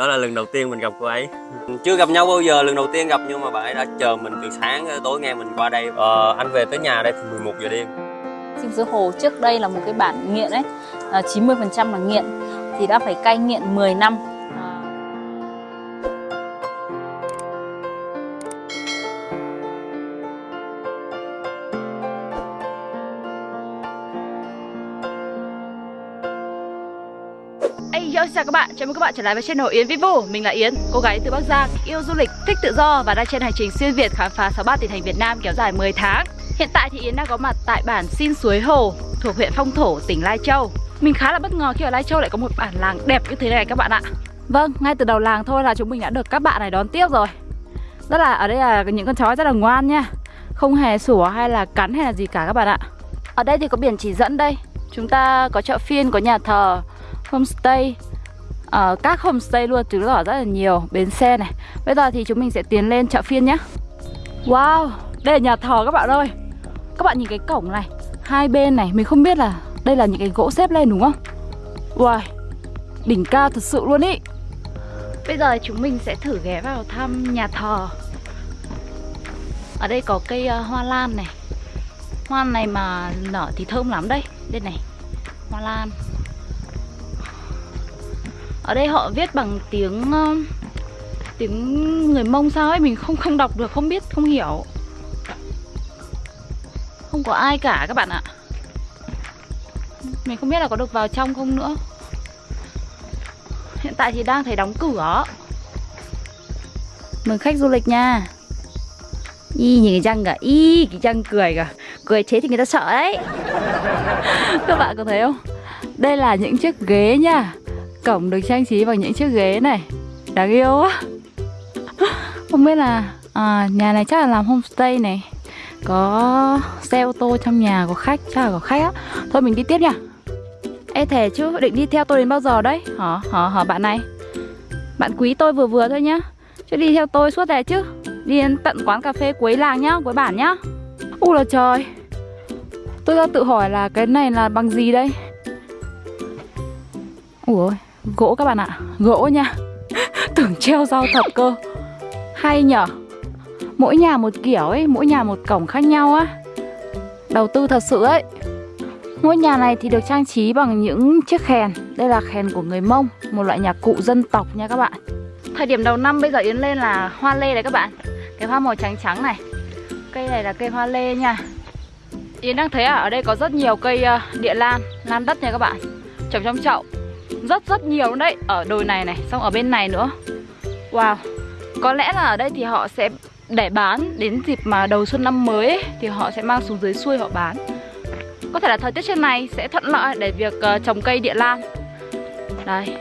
đó là lần đầu tiên mình gặp cô ấy. Chưa gặp nhau bao giờ lần đầu tiên gặp nhưng mà bà ấy đã chờ mình từ sáng tối nghe mình qua đây. Ờ, anh về tới nhà đây thì 11 giờ đêm. Sinh Sứ Hồ trước đây là một cái bản nghiện ấy. Ờ, à, 90% là nghiện. Thì đã phải cai nghiện 10 năm. Chào các bạn, chào mừng các bạn trở lại với channel Yến Vivu Mình là Yến, cô gái từ Bắc Giang, yêu du lịch, thích tự do và đang trên hành trình xuyên Việt khám phá 63 tỉnh thành Việt Nam kéo dài 10 tháng. Hiện tại thì Yến đang có mặt tại bản Xin Suối Hồ, thuộc huyện Phong Thổ, tỉnh Lai Châu. Mình khá là bất ngờ khi ở Lai Châu lại có một bản làng đẹp như thế này các bạn ạ. Vâng, ngay từ đầu làng thôi là chúng mình đã được các bạn này đón tiếp rồi. Rất là, ở đây là những con chó rất là ngoan nha. Không hề sủa hay là cắn hay là gì cả các bạn ạ. Ở đây thì có biển chỉ dẫn đây. Chúng ta có chợ phiên, có nhà thờ, homestay Ờ, các homestay luôn chứng tỏ rất là nhiều. Bến xe này. Bây giờ thì chúng mình sẽ tiến lên chợ phiên nhé wow đây là nhà thờ các bạn ơi. Các bạn nhìn cái cổng này. Hai bên này mình không biết là đây là những cái gỗ xếp lên đúng không? Wow đỉnh cao thật sự luôn ý. Bây giờ chúng mình sẽ thử ghé vào thăm nhà thờ. Ở đây có cây uh, hoa lan này. Hoa này mà nở thì thơm lắm đây. Đây này hoa lan ở đây họ viết bằng tiếng ờ, tiếng người mông sao ấy, mình không không đọc được, không biết, không hiểu. Không có ai cả các bạn ạ. Mình không biết là có được vào trong không nữa. Hiện tại thì đang thấy đóng cửa. Mừng khách du lịch nha. Y nhìn cái răng cả. Y cái răng cười cả. Cười thế thì người ta sợ đấy. Các bạn có thấy không? Đây là những chiếc ghế nha. Cổng được trang trí bằng những chiếc ghế này. Đáng yêu quá. Không biết là à, Nhà này chắc là làm homestay này. Có xe ô tô trong nhà Có khách, chắc là có khách á. Thôi mình đi tiếp nha. Ê thề chứ, định đi theo tôi đến bao giờ đấy? Hả, hả, hả bạn này. Bạn quý tôi vừa vừa thôi nhá. Chứ đi theo tôi suốt này chứ. Đi đến tận quán cà phê cuối làng nhá, cuối bản nhá. U là trời. Tôi đang tự hỏi là cái này là bằng gì đây? Ủa Gỗ các bạn ạ. Gỗ nha. Tưởng treo rau thật cơ. Hay nhở? Mỗi nhà một kiểu ấy, Mỗi nhà một cổng khác nhau á. Đầu tư thật sự ấy. Ngôi nhà này thì được trang trí bằng những chiếc khen. Đây là khen của người Mông, Một loại nhạc cụ dân tộc nha các bạn. Thời điểm đầu năm bây giờ Yến lên là hoa lê đấy các bạn. Cái hoa màu trắng trắng này. Cây này là cây hoa lê nha. Yến đang thấy à, ở đây có rất nhiều cây ờ, địa lan Lan đất nha các bạn. Trồng trong chậu rất rất nhiều đấy. Ở đồi này này, xong ở bên này nữa. Wow. Có lẽ là ở đây thì họ sẽ để bán Đến dịp mà đầu xuân năm mới ấy, Thì họ sẽ mang xuống dưới xuôi họ bán. Có thể là thời tiết trên này sẽ thuận lợi Để việc uh, trồng cây địa lan. Đây.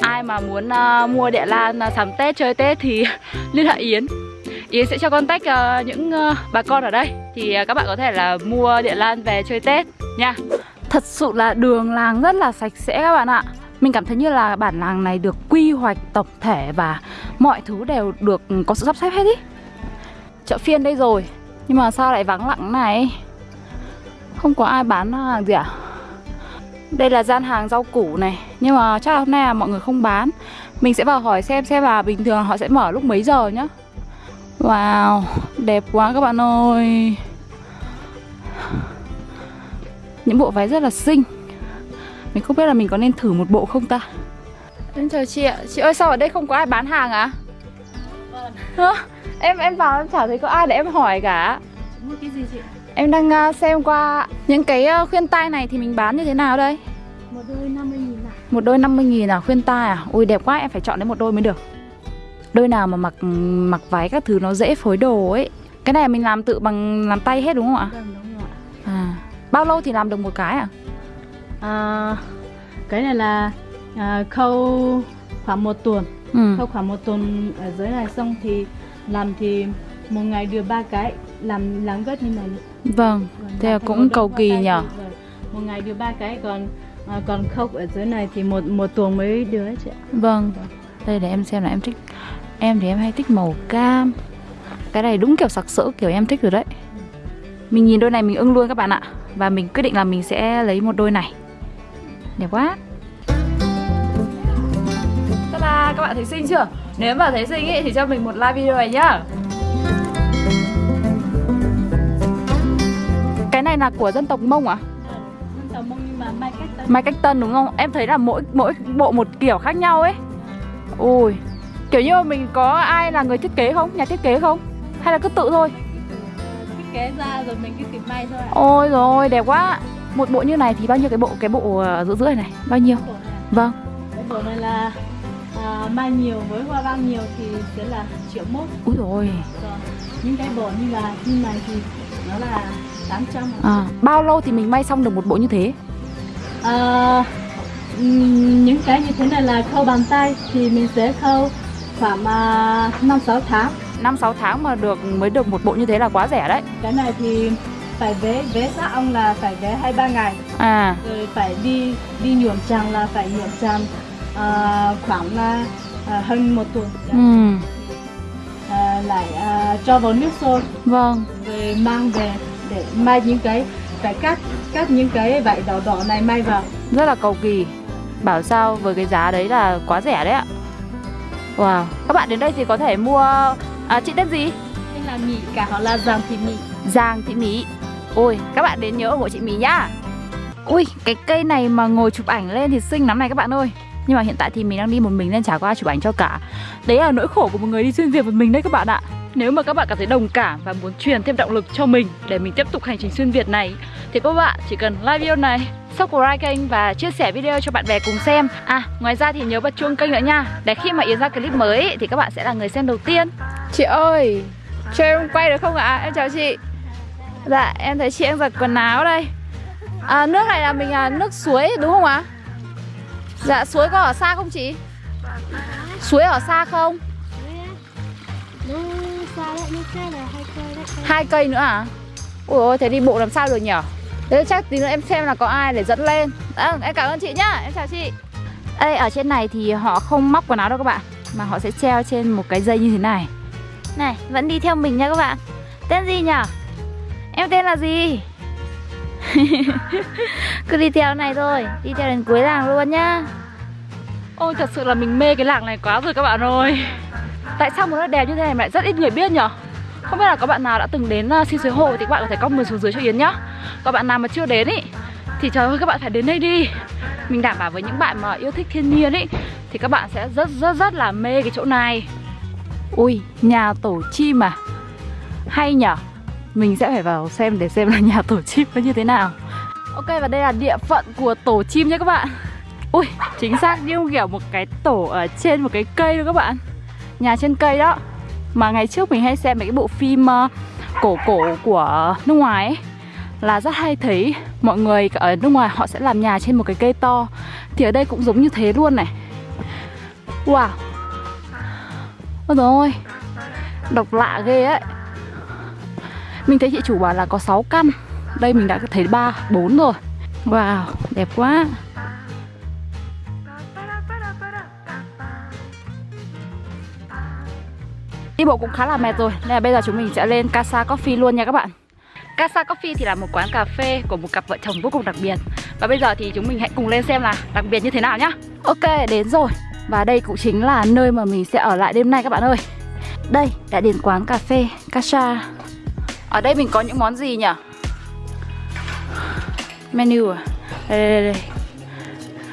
Ai mà muốn uh, mua địa lan uh, sắm Tết chơi Tết thì liên hệ Yến. Yến sẽ cho contact uh, những uh, bà con ở đây. Thì uh, các bạn có thể là mua địa lan về chơi Tết nha. Thật sự là đường làng rất là sạch sẽ các bạn ạ mình cảm thấy như là bản làng này được quy hoạch tổng thể và mọi thứ đều được có sự sắp xếp hết ý. Chợ phiên đây rồi Nhưng mà sao lại vắng lặng này? Không có ai bán hàng gì à Đây là gian hàng rau củ này Nhưng mà chắc là hôm nay là mọi người không bán. Mình sẽ vào hỏi xem xem là bình thường họ sẽ mở lúc mấy giờ nhá. Wow, đẹp quá các bạn ơi. Những bộ váy rất là xinh mình không biết là mình có nên thử một bộ không ta? Em chào chị ạ. Chị ơi sao ở đây không có ai bán hàng à? Vâng Em em vào em chả thấy có ai để em hỏi cả. Mua cái gì chị? Em đang uh, xem qua những cái uh, khuyên tai này thì mình bán như thế nào đây? Một đôi 50 nghìn à Một đôi 50 nghìn à? Khuyên tai à? Ui đẹp quá em phải chọn đến một đôi mới được. Đôi nào mà mặc mặc váy các thứ nó dễ phối đồ ấy. Cái này mình làm tự bằng làm tay hết đúng không ạ? Vâng đúng rồi À Bao lâu thì làm được một cái à? À, cái này là à, khâu khoảng một tuần. Ừ. khâu khoảng một tuần ở dưới này xong thì làm thì một ngày được ba cái làm làm vết như này. Vâng thế là cũng cầu kỳ nhở một ngày được ba cái còn à, còn khâu ở dưới này thì một một tuần mới được chị vâng. Đây để em xem là em thích em thì em hay thích màu cam. Cái này đúng kiểu sặc sỡ kiểu em thích rồi đấy. Mình nhìn đôi này mình ưng luôn các bạn ạ. Và mình quyết định là mình sẽ lấy một đôi này Đẹp quá Ta-da! Các bạn thấy xinh chưa? Nếu mà thấy xinh ý, thì cho mình một like video này nhá Cái này là của dân tộc Mông à? Tàu mông nhưng mà mai cách tân Mai cách tân đúng không? Em thấy là mỗi mỗi bộ một kiểu khác nhau ấy Ui Kiểu như mình có ai là người thiết kế không? Nhà thiết kế không? Hay là cứ tự thôi? thiết kế ra rồi mình cứ kịp may thôi ạ Ôi rồi đẹp quá Một bộ như này thì bao nhiêu cái bộ cái bộ ờ, giữa rưỡi này? Bao nhiêu? này Vâng cái bộ này là à, mai nhiều với hoa văn nhiều thì sẽ là triệu mốt Úi rồi rồi những cái bộ như là như này thì nó là 800 ạ. à, Bao lâu thì mình may xong được một bộ như thế? À, những cái như thế này là khâu bàn tay thì mình sẽ khâu khoảng à, năm sáu tháng 5-6 tháng mà được mới được một bộ như thế là quá rẻ đấy cái này thì phải vế vế xác ong là phải vế hai ba ngày. À. Rồi phải đi đi nhuộm tràm là phải nhuộm tràm à, khoảng là à, hơn một tuần. Ừ, à, lại à, cho vào nước sôi. Vâng. Rồi mang về để may những cái phải cắt cắt những cái vải đỏ đỏ này may vào. Rất là cầu kỳ. Bảo sao với cái giá đấy là quá rẻ đấy ạ. Wow. Các bạn đến đây thì có thể mua à, Chị tên gì? đây là mì cả họ là giàng thì mì Giang Thị Mỹ Ôi, các bạn đến nhớ ủng hộ chị mì nhá. Ui, cái cây này mà ngồi chụp ảnh lên thì xinh lắm này các bạn ơi. Nhưng mà hiện tại thì mình đang đi một mình nên chả có ai chụp ảnh cho cả. Đấy là nỗi khổ của một người đi xuyên Việt một mình đấy các bạn ạ. Nếu mà các bạn cảm thấy đồng cảm và muốn truyền thêm động lực cho mình Để mình tiếp tục hành trình xuyên Việt này, Thì các bạn chỉ cần like video này, subscribe kênh và chia sẻ video cho bạn bè cùng xem. À ngoài ra thì nhớ bật chuông kênh nữa nha. Để khi mà Yến ra clip mới thì các bạn sẽ là người xem đầu tiên. Chị ơi cho em quay được không ạ? Em chào chị. Dạ em thấy chị đang giặt quần áo đây à, Nước này là mình là nước suối đúng không ạ? Dạ suối có ở xa không chị? Suối ở xa không? Hai cây đấy. Hai cây nữa à? Ui ôi thế đi bộ làm sao được nhở? Thế chắc tí nữa em xem là có ai để dẫn lên à, Em cảm ơn chị nhá, em chào chị Đây ở trên này thì họ không móc quần áo đâu các bạn Mà họ sẽ treo trên một cái dây như thế này Này vẫn đi theo mình nha các bạn Tên gì nhở? Em tên là gì? Cứ đi theo này thôi Đi theo đến cuối làng luôn nhá. Ôi thật sự là mình mê cái làng này quá rồi các bạn ơi. Tại sao một nơi đẹp như thế này mà lại rất ít người biết nhở? Không biết là có bạn nào đã từng đến uh, xin suối hồ Thì các bạn có thể comment xuống dưới cho Yến nhá. Còn bạn nào mà chưa đến ý Thì trời ơi các bạn phải đến đây đi. Mình đảm bảo với những bạn mà yêu thích thiên nhiên ý Thì các bạn sẽ rất rất rất là mê cái chỗ này. Ui nhà tổ chim à? Hay nhở Mình sẽ phải vào xem để xem là nhà tổ chim nó như thế nào. Ok và đây là địa phận của tổ chim nhé các bạn. Ui chính xác như kiểu một cái tổ ở trên một cái cây luôn các bạn. Nhà trên cây đó. Mà ngày trước mình hay xem mấy cái bộ phim uh, cổ cổ của nước ngoài ấy Là rất hay thấy. Mọi người ở nước ngoài họ sẽ làm nhà trên một cái cây to. Thì ở đây cũng giống như thế luôn này. Wow. Ôi ôi. Độc lạ ghê ấy mình thấy chị chủ bảo là có 6 căn. Đây mình đã thấy 3, 4 rồi. Wow, đẹp quá. Đi bộ cũng khá là mệt rồi Nên là bây giờ chúng mình sẽ lên Casa Coffee luôn nha các bạn. Casa Coffee thì là một quán cà phê của một cặp vợ chồng vô cùng đặc biệt. Và bây giờ thì chúng mình hãy cùng lên xem là đặc biệt như thế nào nhá. Ok, đến rồi. Và đây cũng chính là nơi mà mình sẽ ở lại đêm nay các bạn ơi. Đây, đã đến quán cà phê Casa. Ở đây mình có những món gì nhỉ? Menu à? Đây, đây, đây.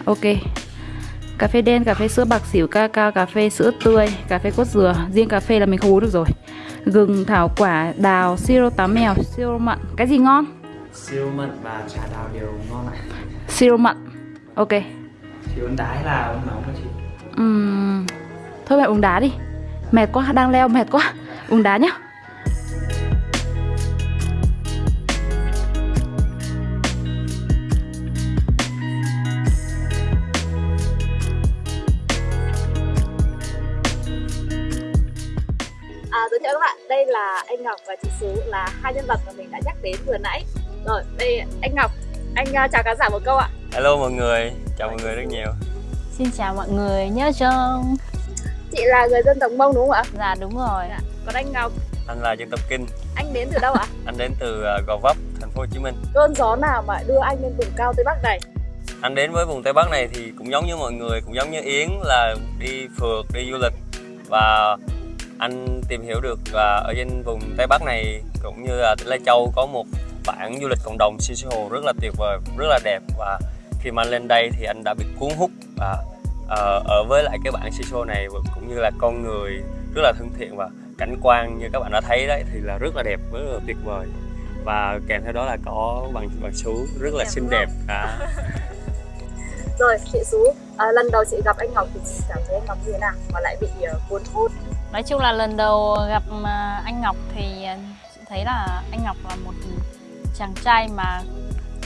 Ok. Cà phê đen, cà phê sữa bạc xỉu, ca cao, cà phê sữa tươi, cà phê cốt dừa. Riêng cà phê là mình không uống được rồi. Gừng, thảo quả, đào, siro táo mèo, siro mặn. Cái gì ngon? siêu mận và trà đào đều ngon ạ. Siro mặn. Ok. Chị uống đá hay là uống nóng hả chị? Ừm, Thôi mẹ uống đá đi. Mệt quá, đang leo mệt quá. Uống đá nhá anh Ngọc và chị Sú là hai nhân vật mà mình đã nhắc đến vừa nãy. Rồi, đây anh Ngọc, anh uh, chào khán giả một câu ạ. Hello mọi người, chào mọi người rất nhiều Xin chào mọi người nhớ chồng. Chị là người dân tộc Mông đúng không ạ? Dạ đúng rồi Dạ. Còn anh Ngọc, Anh là dân tộc Kinh, anh đến từ đâu ạ? anh đến từ ờ, Gò Vấp, thành phố Hồ Chí Minh Cơn gió nào mà đưa anh lên vùng cao Tây Bắc này? anh đến với vùng Tây Bắc này thì cũng giống như mọi người cũng giống như Yến là đi phượt đi du lịch và anh tìm hiểu được và ở trên vùng Tây Bắc này cũng như là tỉnh Lai Châu có một bản du lịch cộng đồng Suối Hồ rất là tuyệt vời rất là đẹp. Và khi mà anh lên đây thì anh đã bị cuốn hút và ờ, ở với lại cái bản Suối Hồ này cũng như là con người rất là thân thiện và cảnh quan như các bạn đã thấy đấy thì là rất là đẹp rất là tuyệt vời. Và kèm theo đó là có bằng bằng sú rất là xinh đẹp à, Rồi, chị Sú, à, lần đầu chị gặp anh Ngọc thì chị cảm thấy anh Ngọc như thế nào? Mà lại bị uh, cuốn hút? Nói chung là lần đầu gặp à, anh Ngọc thì à, chị thấy là anh Ngọc là một chàng trai mà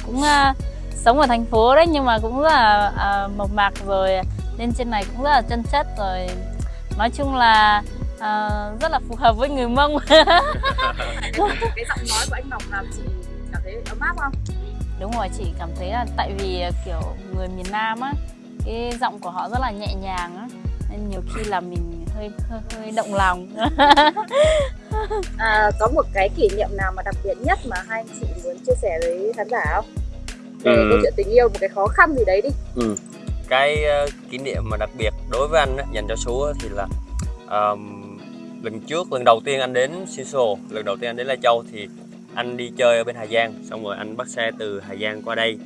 cũng à, sống ở thành phố đấy nhưng mà cũng rất là à, mộc mạc rồi lên trên này cũng rất là chân chất rồi nói chung là à, rất là phù hợp với người Mông cái giọng nói của anh Ngọc làm chị cảm thấy ấm áp không? đúng rồi chị cảm thấy là tại vì kiểu người miền Nam á cái giọng của họ rất là nhẹ nhàng á nên nhiều khi là mình hơi hơi, hơi động lòng À, có một cái kỷ niệm nào mà đặc biệt nhất mà hai anh chị muốn chia sẻ với khán giả không? Về Ừ. câu chuyện tình yêu, một cái khó khăn gì đấy đi. Ừ. Cái ờ, kỷ niệm mà đặc biệt đối với anh dành cho á, thì là ờm, lần trước lần đầu tiên anh đến Siso, lần đầu tiên anh đến Lai Châu thì anh đi chơi ở bên Hà Giang, xong rồi anh bắt xe từ Hà Giang qua đây.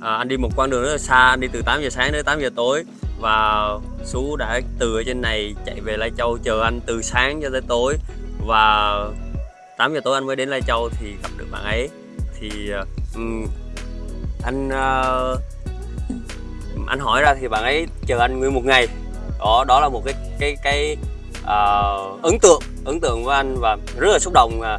À, anh đi một quãng đường rất là xa, anh đi từ 8 giờ sáng đến 8 giờ tối và Sú đã từ ở trên này chạy về Lai Châu chờ anh từ sáng cho tới tối. Và 8 giờ tối anh mới đến Lai Châu thì gặp được bạn ấy. Thì um, anh uh, anh hỏi ra thì bạn ấy chờ anh nguyên một ngày. Đó đó là một cái cái cái uh, ấn tượng ấn tượng với anh và rất là xúc động à,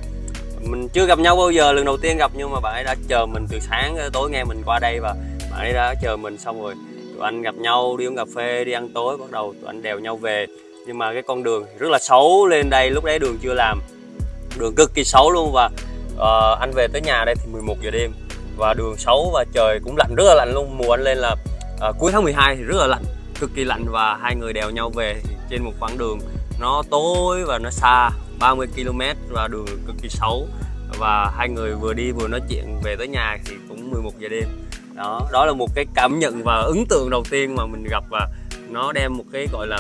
mình chưa gặp nhau bao giờ lần đầu tiên gặp nhưng mà bạn ấy đã chờ mình từ sáng tới tối nghe mình qua đây và bạn ấy đã chờ mình xong rồi tụi anh gặp nhau đi uống cà phê đi ăn tối bắt đầu tụi anh đèo nhau về. Nhưng mà cái con đường rất là xấu lên đây lúc đấy đường chưa làm. Đường cực kỳ xấu luôn và uh, anh về tới nhà đây thì 11 giờ đêm. Và đường xấu và trời cũng lạnh rất là lạnh luôn. Mùa anh lên là uh, cuối tháng 12 thì rất là lạnh cực kỳ lạnh và hai người đèo nhau về trên một quãng đường nó tối và nó xa 30 km và đường cực kỳ xấu. Và hai người vừa đi vừa nói chuyện về tới nhà thì cũng 11 giờ đêm đó đó là một cái cảm nhận và ấn tượng đầu tiên mà mình gặp và nó đem một cái gọi là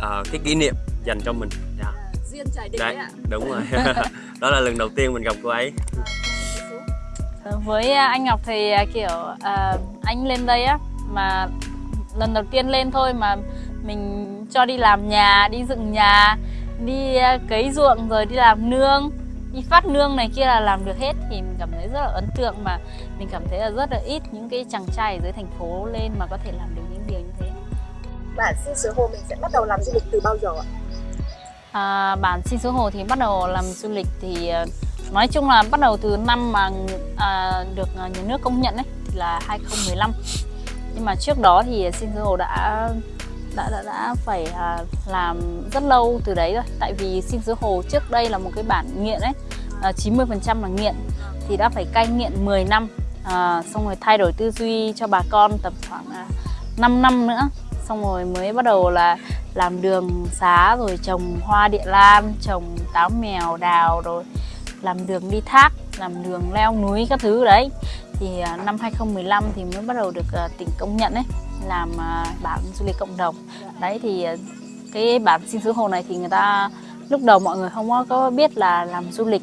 ờ, cái kỷ niệm dành cho mình Dạ. Duyên trải định Đấy. đấy ạ. đúng rồi đó là lần đầu tiên mình gặp cô ấy với à, anh Ngọc thì à, kiểu à, anh lên đây á mà lần đầu tiên lên thôi mà mình cho đi làm nhà đi dựng nhà đi à, cấy ruộng rồi đi làm nương đi phát nương này kia là làm được hết thì mình cảm thấy rất là ấn tượng mà. Mình cảm thấy là rất là ít những cái chàng trai ở dưới thành phố lên mà có thể làm được những điều như thế. Bản xin suối hồ mình sẽ bắt đầu làm du lịch từ bao giờ ạ? À, bản xin số hồ thì bắt đầu làm du lịch thì ờ, nói chung là bắt đầu từ năm mà à, được à, nhà nước công nhận ấy thì là 2015 nhưng mà trước đó thì xin số hồ đã đã đã, đã phải à, làm rất lâu từ đấy rồi. Tại vì xin dưới hồ trước đây là một cái bản nghiện ấy à, 90% là nghiện. Thì đã phải cai nghiện 10 năm à, xong rồi thay đổi tư duy cho bà con tầm khoảng à, 5 năm nữa. Xong rồi mới bắt đầu là làm đường xá rồi trồng hoa địa lan trồng táo mèo đào rồi làm đường đi thác làm đường leo núi các thứ đấy. Thì à, năm 2015 thì mới bắt đầu được à, tỉnh công nhận đấy làm à, bản du lịch cộng đồng. Đấy thì à, cái bản xin xứ hồ này thì người ta lúc đầu mọi người không có- biết là làm du lịch.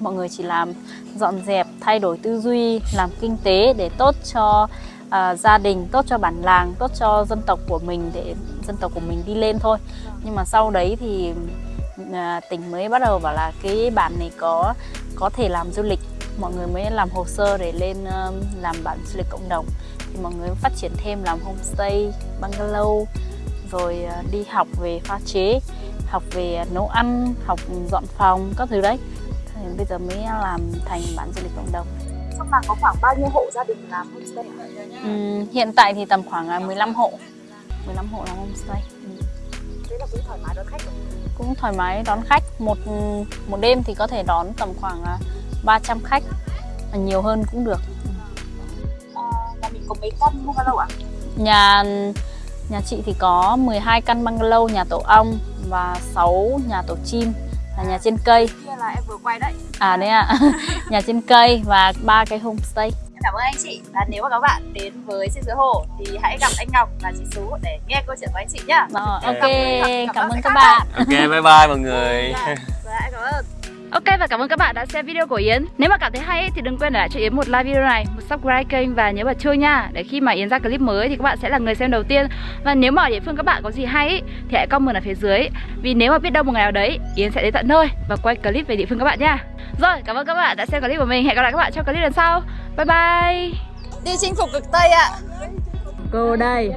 Mọi người chỉ làm dọn dẹp thay đổi tư duy làm kinh tế để tốt cho uh, gia đình tốt cho bản làng tốt cho dân tộc của mình để dân tộc của mình đi lên thôi. Nhưng mà sau đấy thì uh, tỉnh mới bắt đầu bảo là cái bản này có có thể làm du lịch. Mọi người mới làm hồ sơ để lên uh, làm bản du lịch cộng đồng thì mọi người phát triển thêm làm homestay bungalow rồi ờ, đi học về pha chế học về nấu ăn học dọn phòng các thứ đấy thì bây giờ mới làm thành bản du lịch cộng đồng Trong làng có khoảng bao nhiêu hộ gia đình làm homestay? Ừm, hiện tại thì tầm khoảng à, 15 hộ 15 hộ làm homestay. Thế là cũng thoải mái đón khách rồi. cũng thoải mái đón khách một một đêm thì có thể đón tầm khoảng à, 300 khách à, nhiều hơn cũng được À, có mấy căn bungalow ạ? nhà nhà chị thì có 12 căn bungalow nhà tổ ong và 6 nhà tổ chim là nhà trên cây. Kia là em vừa quay đấy. à đấy ạ. Nhà trên cây và ba cái homestay. Em cảm ơn anh chị. Và nếu mà các bạn đến với xin dưới hồ thì hãy gặp anh Ngọc và chị Sú để nghe câu chuyện của anh chị nhá. Ờ, ok, Cảm- cảm ơn cảm các ơn bạn. ok bye bye mọi người. Dạ, cảm ơn Ok và cảm ơn các bạn đã xem video của Yến. Nếu mà cảm thấy hay ấy, thì đừng quên để lại cho Yến một like video này Một subscribe kênh và nhớ bật chuông nha. Để khi mà Yến ra clip mới thì các bạn sẽ là người xem đầu tiên. Và nếu mà ở địa phương các bạn có gì hay ấy, thì hãy comment ở phía dưới. Vì nếu mà biết đâu một ngày nào đấy Yến sẽ đến tận nơi và quay clip về địa phương các bạn nha. Rồi cảm ơn các bạn đã xem clip của mình. Hẹn gặp lại các bạn trong clip lần sau. Bye bye. Đi chinh phục cực Tây ạ. Cô đây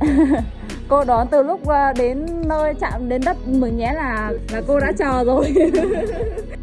Cô đón từ lúc ờ, đến nơi chạm đến đất Mường Nhé là là cô đã chờ rồi.